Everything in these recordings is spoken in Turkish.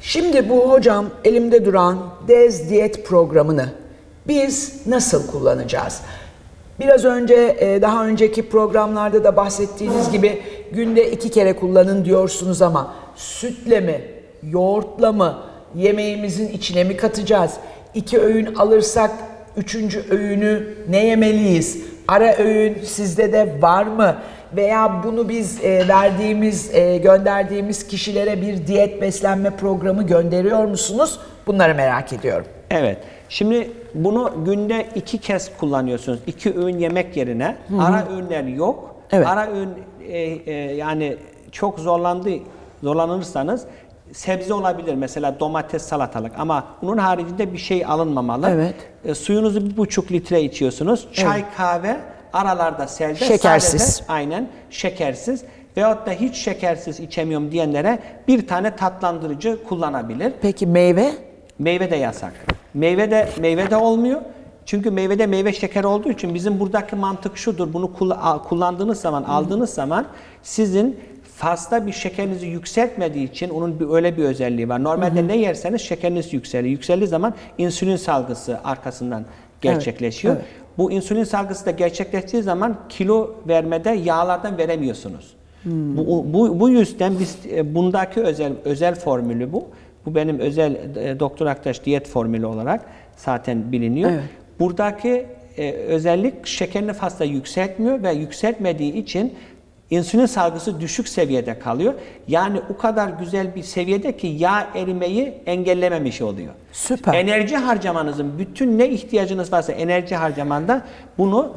Şimdi bu hocam elimde duran Dez Diyet programını biz nasıl kullanacağız? Biraz önce e, daha önceki programlarda da bahsettiğiniz gibi günde iki kere kullanın diyorsunuz ama sütle mi, yoğurtla mı, yemeğimizin içine mi katacağız? İki öğün alırsak üçüncü öğünü ne yemeliyiz? Ara öğün sizde de var mı? Veya bunu biz e, verdiğimiz, e, gönderdiğimiz kişilere bir diyet beslenme programı gönderiyor musunuz? Bunları merak ediyorum. Evet. Şimdi bunu günde iki kez kullanıyorsunuz. İki öğün yemek yerine. Ara öğünler yok. Evet. Ara öğün e, e, yani çok zorlandı zorlanırsanız sebze olabilir. Mesela domates, salatalık ama bunun haricinde bir şey alınmamalı. Evet. E, suyunuzu bir buçuk litre içiyorsunuz. Çay, kahve aralarda selde. Şekersiz. sade, aynen şekersiz. Veyahut da hiç şekersiz içemiyorum diyenlere bir tane tatlandırıcı kullanabilir. Peki meyve? Meyve de yasak. Meyve de meyve de olmuyor. Çünkü meyvede meyve şekeri olduğu için bizim buradaki mantık şudur. Bunu kullandığınız zaman, aldığınız zaman sizin fazla bir şekerinizi yükseltmediği için onun bir öyle bir özelliği var. Normalde ne yerseniz şekeriniz yükseliyor. Yükseldiği zaman insülin salgısı arkasından gerçekleşiyor. evet. Bu insülin salgısı da gerçekleştiği zaman kilo vermede yağlardan veremiyorsunuz. Bu, bu, bu yüzden biz e, bundaki özel özel formülü bu. Bu benim özel e, Doktor Aktaş diyet formülü olarak zaten biliniyor. Evet. Buradaki e, özellik şekerini fazla yükseltmiyor ve yükseltmediği için insülin salgısı düşük seviyede kalıyor. Yani o kadar güzel bir seviyede ki yağ erimeyi engellememiş oluyor. Süper. Enerji harcamanızın bütün ne ihtiyacınız varsa enerji harcamanda bunu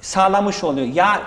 sağlamış oluyor. Yağ